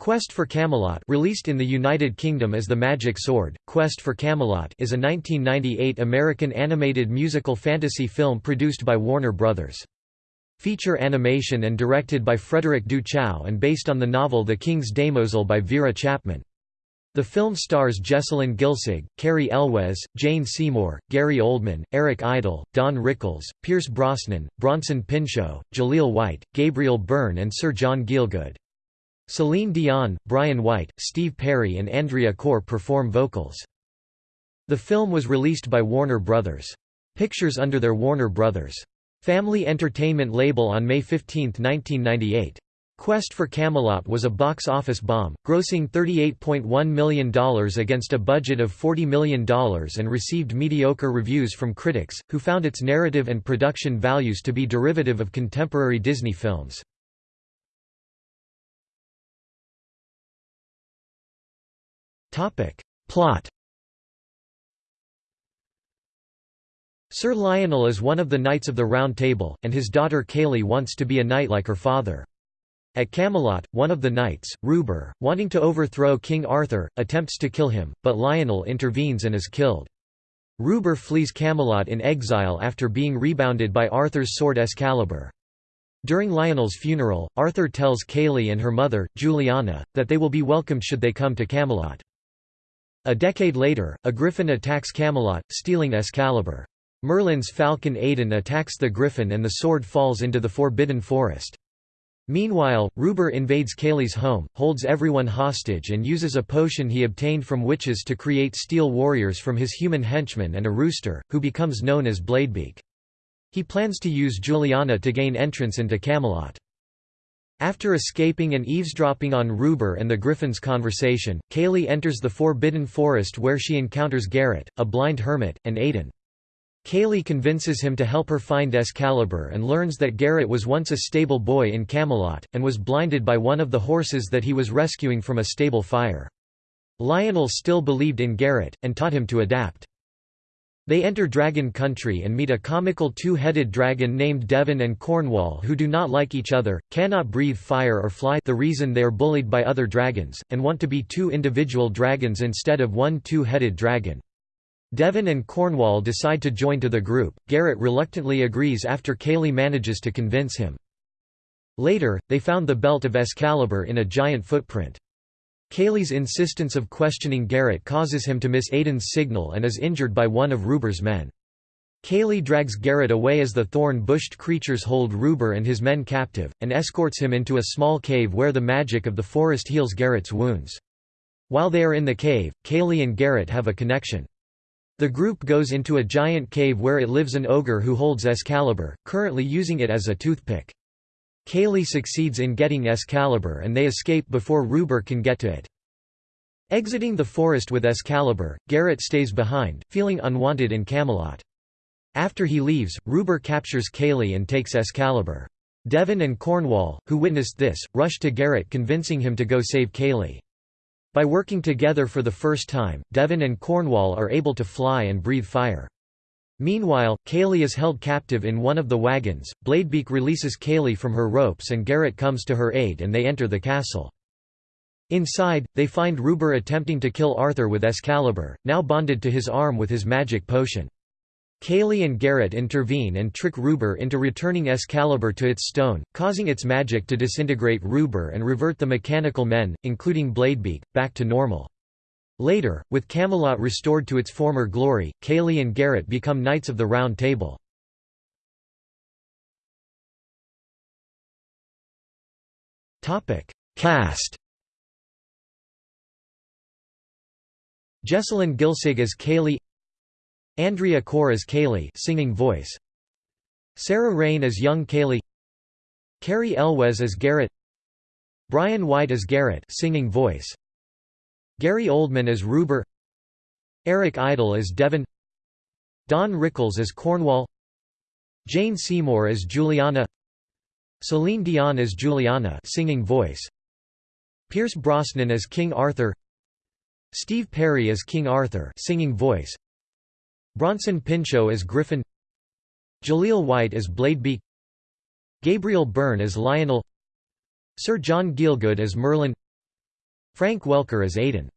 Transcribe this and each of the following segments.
Quest for Camelot released in the United Kingdom as The Magic Sword, Quest for Camelot is a 1998 American animated musical fantasy film produced by Warner Bros. Feature animation and directed by Frederick Du Chau and based on the novel The King's Damozel by Vera Chapman. The film stars Jessalyn Gilsig, Cary Elwes, Jane Seymour, Gary Oldman, Eric Idle, Don Rickles, Pierce Brosnan, Bronson Pinchot, Jaleel White, Gabriel Byrne and Sir John Gielgud. Celine Dion, Brian White, Steve Perry and Andrea Corr perform vocals. The film was released by Warner Bros. Pictures under their Warner Bros. Family Entertainment label on May 15, 1998. Quest for Camelot was a box office bomb, grossing $38.1 million against a budget of $40 million and received mediocre reviews from critics, who found its narrative and production values to be derivative of contemporary Disney films. Plot Sir Lionel is one of the Knights of the Round Table, and his daughter Kayley wants to be a knight like her father. At Camelot, one of the knights, Ruber, wanting to overthrow King Arthur, attempts to kill him, but Lionel intervenes and is killed. Ruber flees Camelot in exile after being rebounded by Arthur's sword Excalibur. During Lionel's funeral, Arthur tells Kayley and her mother, Juliana, that they will be welcomed should they come to Camelot. A decade later, a griffin attacks Camelot, stealing Excalibur. Merlin's falcon Aidan attacks the griffin and the sword falls into the Forbidden Forest. Meanwhile, Ruber invades Kayley's home, holds everyone hostage and uses a potion he obtained from witches to create steel warriors from his human henchmen and a rooster, who becomes known as Bladebeak. He plans to use Juliana to gain entrance into Camelot. After escaping and eavesdropping on Ruber and the Griffin's conversation, Kayley enters the Forbidden Forest where she encounters Garrett, a blind hermit, and Aidan. Kayley convinces him to help her find Excalibur and learns that Garrett was once a stable boy in Camelot, and was blinded by one of the horses that he was rescuing from a stable fire. Lionel still believed in Garrett, and taught him to adapt. They enter Dragon Country and meet a comical two-headed dragon named Devon and Cornwall who do not like each other, cannot breathe fire or fly the reason they are bullied by other dragons, and want to be two individual dragons instead of one two-headed dragon. Devon and Cornwall decide to join to the group, Garrett reluctantly agrees after Kayley manages to convince him. Later, they found the belt of Excalibur in a giant footprint. Kayley's insistence of questioning Garrett causes him to miss Aidan's signal and is injured by one of Ruber's men. Kayley drags Garrett away as the thorn-bushed creatures hold Ruber and his men captive, and escorts him into a small cave where the magic of the forest heals Garrett's wounds. While they are in the cave, Kayley and Garrett have a connection. The group goes into a giant cave where it lives an ogre who holds Excalibur, currently using it as a toothpick. Kayley succeeds in getting Excalibur and they escape before Ruber can get to it. Exiting the forest with Excalibur, Garrett stays behind, feeling unwanted in Camelot. After he leaves, Ruber captures Kayley and takes Excalibur. Devon and Cornwall, who witnessed this, rush to Garrett convincing him to go save Kayley. By working together for the first time, Devon and Cornwall are able to fly and breathe fire. Meanwhile, Kayley is held captive in one of the wagons, Bladebeak releases Kayley from her ropes and Garrett comes to her aid and they enter the castle. Inside, they find Ruber attempting to kill Arthur with Excalibur, now bonded to his arm with his magic potion. Kayley and Garrett intervene and trick Ruber into returning Excalibur to its stone, causing its magic to disintegrate Ruber and revert the mechanical men, including Bladebeak, back to normal. Later, with Camelot restored to its former glory, Kayley and Garrett become Knights of the Round Table. Cast Jessalyn Gilsig as Kayley Andrea Corr as Kayley singing voice Sarah Raine as young Kayley Cary Elwes as Garrett Brian White as Garrett singing voice Gary Oldman as Ruber Eric Idle as Devon Don Rickles as Cornwall Jane Seymour as Juliana Celine Dion as Juliana singing voice Pierce Brosnan as King Arthur Steve Perry as King Arthur singing voice Bronson Pinchot as Griffin Jaleel White as Bladebeak Gabriel Byrne as Lionel Sir John Gielgud as Merlin Frank Welker as Aidan.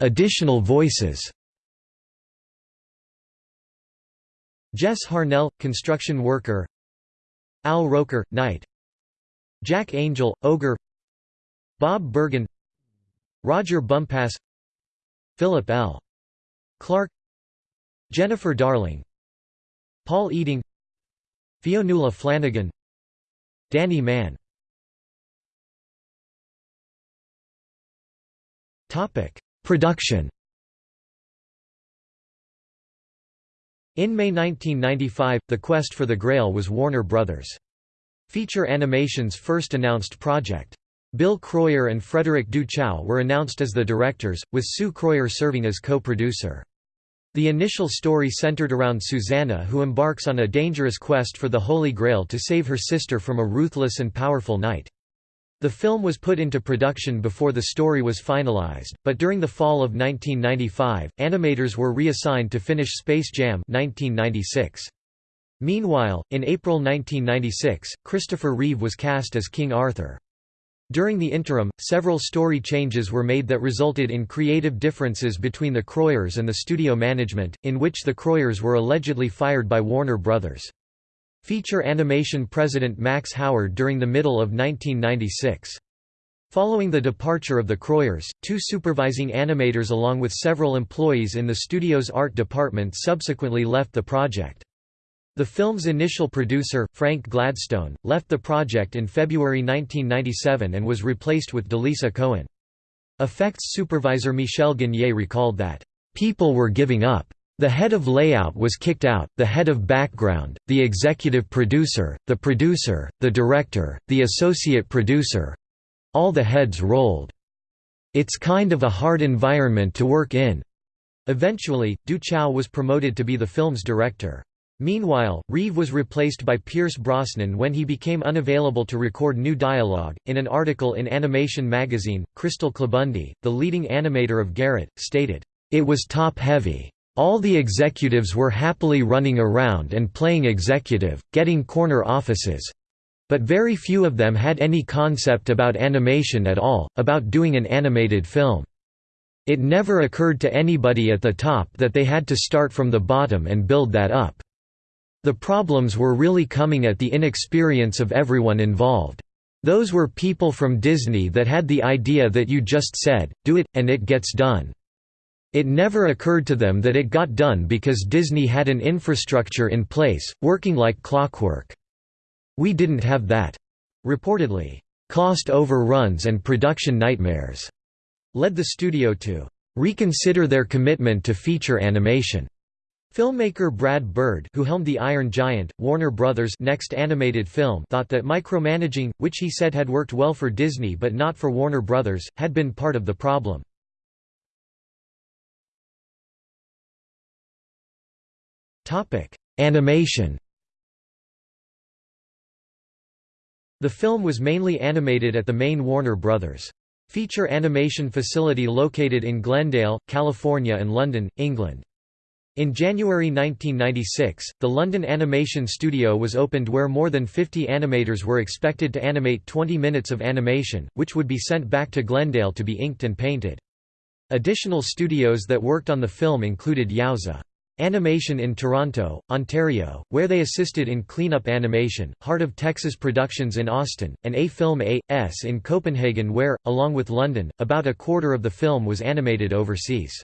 Additional voices. Jess Harnell, construction worker. Al Roker, Knight. Jack Angel, Ogre. Bob Bergen. Roger Bumpass. Philip L. Clarke. Jennifer Darling. Paul Eiding Fionnula Flanagan Danny Mann Production In May 1995, The Quest for the Grail was Warner Brothers. Feature Animation's first announced project. Bill Kroyer and Frederick Du Chau were announced as the directors, with Sue Kroyer serving as co-producer. The initial story centered around Susanna who embarks on a dangerous quest for the Holy Grail to save her sister from a ruthless and powerful knight. The film was put into production before the story was finalized, but during the fall of 1995, animators were reassigned to finish Space Jam 1996. Meanwhile, in April 1996, Christopher Reeve was cast as King Arthur. During the interim, several story changes were made that resulted in creative differences between the Kroyers and the studio management, in which the Kroyers were allegedly fired by Warner Brothers. Feature Animation president Max Howard during the middle of 1996. Following the departure of the Kroyers, two supervising animators along with several employees in the studio's art department subsequently left the project. The film's initial producer, Frank Gladstone, left the project in February 1997 and was replaced with Dalisa Cohen. Effects supervisor Michel Gagne recalled that, "...people were giving up. The head of layout was kicked out, the head of background, the executive producer, the producer, the director, the associate producer—all the heads rolled. It's kind of a hard environment to work in." Eventually, Du Chau was promoted to be the film's director. Meanwhile, Reeve was replaced by Pierce Brosnan when he became unavailable to record new dialogue. In an article in Animation magazine, Chrystal Klabunde, the leading animator of Garrett, stated, It was top heavy. All the executives were happily running around and playing executive, getting corner offices. But very few of them had any concept about animation at all, about doing an animated film. It never occurred to anybody at the top that they had to start from the bottom and build that up. The problems were really coming at the inexperience of everyone involved. Those were people from Disney that had the idea that you just said, do it, and it gets done. It never occurred to them that it got done because Disney had an infrastructure in place, working like clockwork. We didn't have that. Reportedly, cost overruns and production nightmares led the studio to reconsider their commitment to feature animation. Filmmaker Brad Bird who helmed The Iron Giant, Warner Brothers' next animated film thought that micromanaging, which he said had worked well for Disney but not for Warner Brothers, had been part of the problem. Animation The film was mainly animated at the main Warner Brothers. feature animation facility located in Glendale, California and London, England. In January 1996, the London Animation Studio was opened where more than 50 animators were expected to animate 20 minutes of animation, which would be sent back to Glendale to be inked and painted. Additional studios that worked on the film included Yowza. Animation in Toronto, Ontario, where they assisted in cleanup animation, Heart of Texas Productions in Austin, and A-Film A.S. in Copenhagen where, along with London, about a quarter of the film was animated overseas.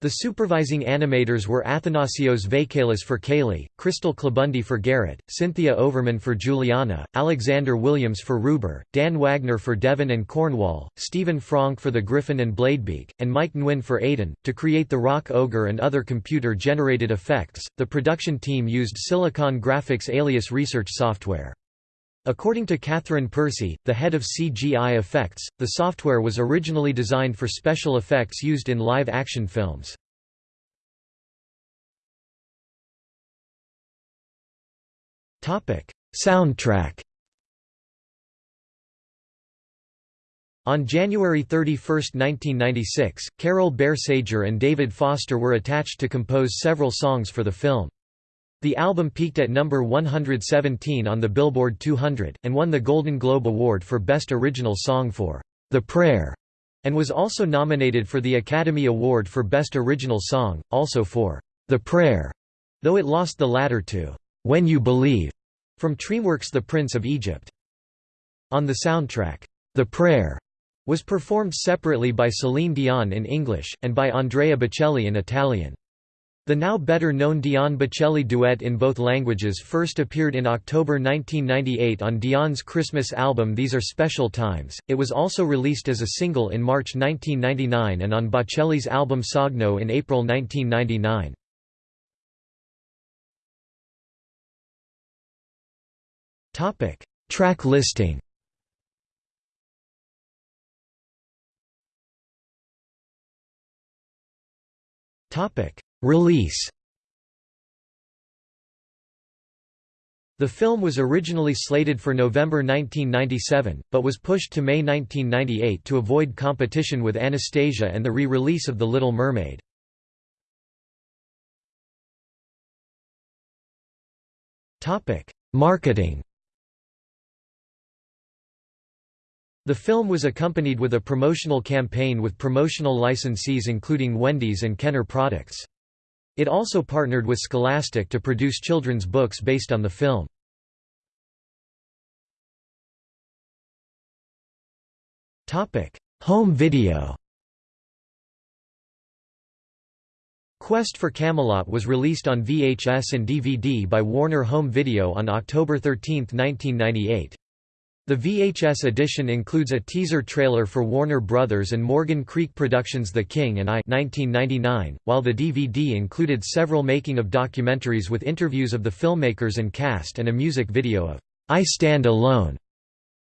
The supervising animators were Athanassios Vakalis for Kayley, Chrystal Klabunde for Garrett, Cynthia Overman for Juliana, Alexander Williams for Ruber, Dan Wagner for Devon and Cornwall, Stephen Franck for the Griffin and Bladebeak, and Mike Nguyen for Aidan. To create the Rock Ogre and other computer generated effects, the production team used Silicon Graphics Alias research software. According to Catherine Percy, the head of CGI effects, the software was originally designed for special effects used in live-action films. Soundtrack On January 31, 1996, Carole Bayer Sager and David Foster were attached to compose several songs for the film. The album peaked at number 117 on the Billboard 200, and won the Golden Globe Award for Best Original Song for The Prayer, and was also nominated for the Academy Award for Best Original Song, also for The Prayer, though it lost the latter to When You Believe from DreamWorks' The Prince of Egypt. On the soundtrack, The Prayer was performed separately by Celine Dion in English, and by Andrea Bocelli in Italian. The now better-known Dion Bocelli duet in both languages first appeared in October 1998 on Dion's Christmas album These Are Special Times. It was also released as a single in March 1999 and on Bocelli's album Sogno in April 1999. Topic: Track listing. Topic: Release The film was originally slated for November 1997, but was pushed to May 1998 to avoid competition with Anastasia and the re-release of The Little Mermaid. Marketing The film was accompanied with a promotional campaign with promotional licensees including Wendy's and Kenner Products. It also partnered with Scholastic to produce children's books based on the film. Home video Quest for Camelot was released on VHS and DVD by Warner Home Video on October 13, 1998. The VHS edition includes a teaser trailer for Warner Brothers and Morgan Creek Productions' The King and I 1999, while the DVD included several making-of documentaries with interviews of the filmmakers and cast and a music video of I Stand Alone.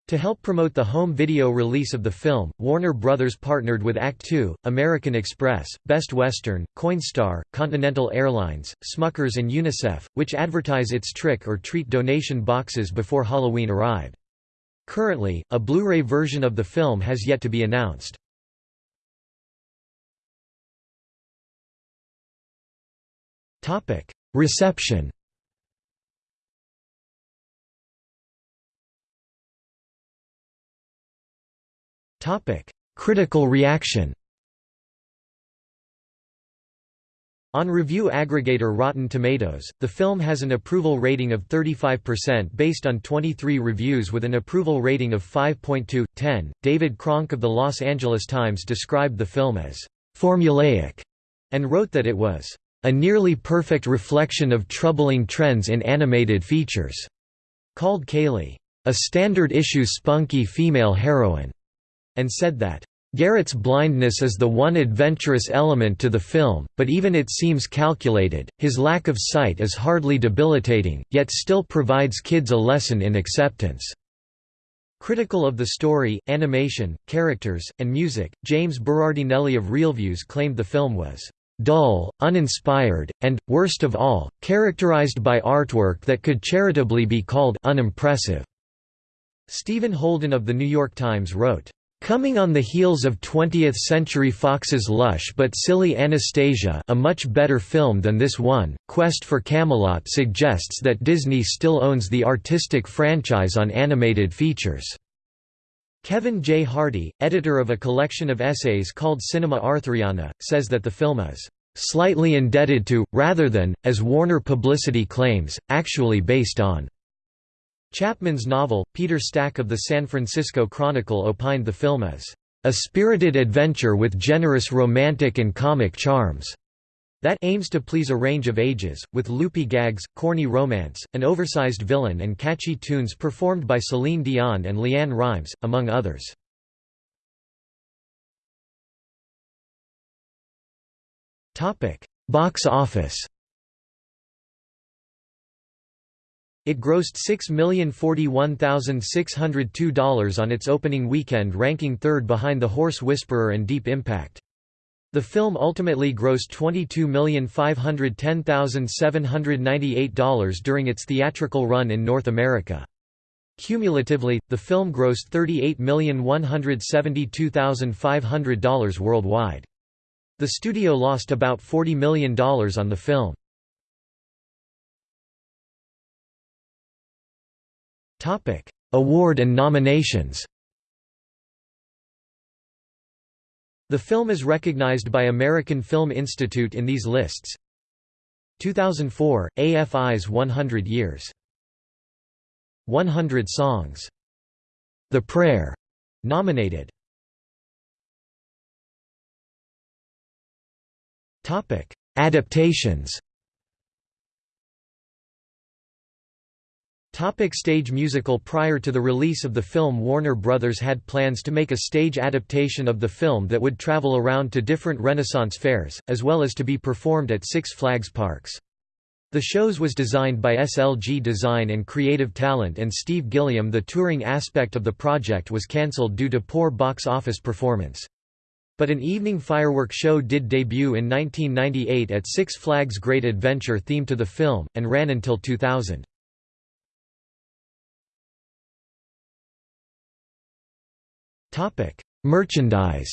To help promote the home video release of the film, Warner Brothers partnered with Act II, American Express, Best Western, Coinstar, Continental Airlines, Smuckers and UNICEF, which advertise its trick or treat donation boxes before Halloween arrived. Currently, a Blu-ray version of the film has yet to be announced. Reception Critical reaction On review aggregator Rotten Tomatoes, the film has an approval rating of 35% based on 23 reviews with an approval rating of 5.2/10. David Kronke of the Los Angeles Times described the film as formulaic and wrote that it was a nearly perfect reflection of troubling trends in animated features, called Kayley a standard issue spunky female heroine, and said that Garrett's blindness is the one adventurous element to the film, but even it seems calculated, his lack of sight is hardly debilitating, yet still provides kids a lesson in acceptance. Critical of the story, animation, characters, and music, James Berardinelli of ReelViews claimed the film was dull, uninspired, and, worst of all, characterized by artwork that could charitably be called unimpressive. Stephen Holden of The New York Times wrote, Coming on the heels of 20th-century Fox's lush but silly Anastasia a much better film than this one, Quest for Camelot suggests that Disney still owns the artistic franchise on animated features. Kevin J. Harty, editor of a collection of essays called Cinema Arthuriana, says that the film is "...slightly indebted to, rather than, as Warner publicity claims, actually based on." Chapman's novel, Peter Stack of the San Francisco Chronicle opined the film as, a spirited adventure with generous romantic and comic charms that aims to please a range of ages, with loopy gags, corny romance, an oversized villain and catchy tunes performed by Celine Dion and LeAnn Rimes, among others. Box office It grossed $6,041,602 on its opening weekend ranking third behind The Horse Whisperer and Deep Impact. The film ultimately grossed $22,510,798 during its theatrical run in North America. Cumulatively, the film grossed $38,172,500 worldwide. The studio lost about $40 million on the film. Award and nominations. The film is recognized by American Film Institute in these lists. 2004, AFI's 100 Years. 100 Songs. The Prayer. Nominated. Topic. Adaptations Topic stage musical Prior to the release of the film Warner Brothers had plans to make a stage adaptation of the film that would travel around to different Renaissance fairs, as well as to be performed at Six Flags parks. The shows was designed by SLG Design and Creative Talent and Steve Gilliam The touring aspect of the project was cancelled due to poor box office performance. But an evening firework show did debut in 1998 at Six Flags Great Adventure themed to the film, and ran until 2000. Merchandise.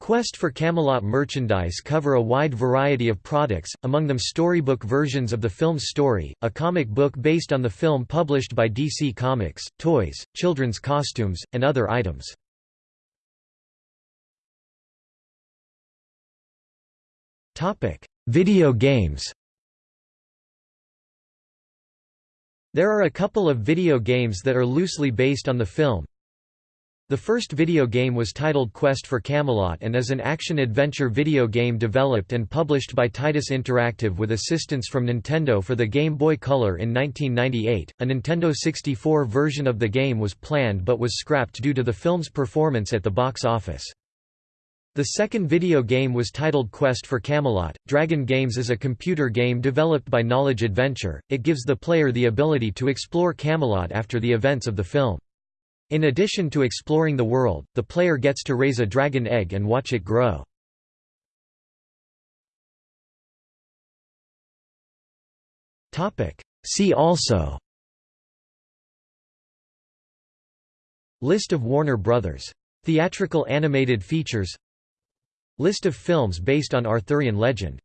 Quest for Camelot merchandise cover a wide variety of products, among them storybook versions of the film's story, a comic book based on the film published by DC Comics, toys, children's costumes, and other items. Video games There are a couple of video games that are loosely based on the film. The first video game was titled Quest for Camelot and is an action-adventure video game developed and published by Titus Interactive with assistance from Nintendo for the Game Boy Color in 1998. A Nintendo 64 version of the game was planned but was scrapped due to the film's performance at the box office. The second video game was titled Quest for Camelot. Dragon Games is a computer game developed by Knowledge Adventure. It gives the player the ability to explore Camelot after the events of the film. In addition to exploring the world, the player gets to raise a dragon egg and watch it grow. See also List of Warner Brothers. Theatrical animated features List of films based on Arthurian legend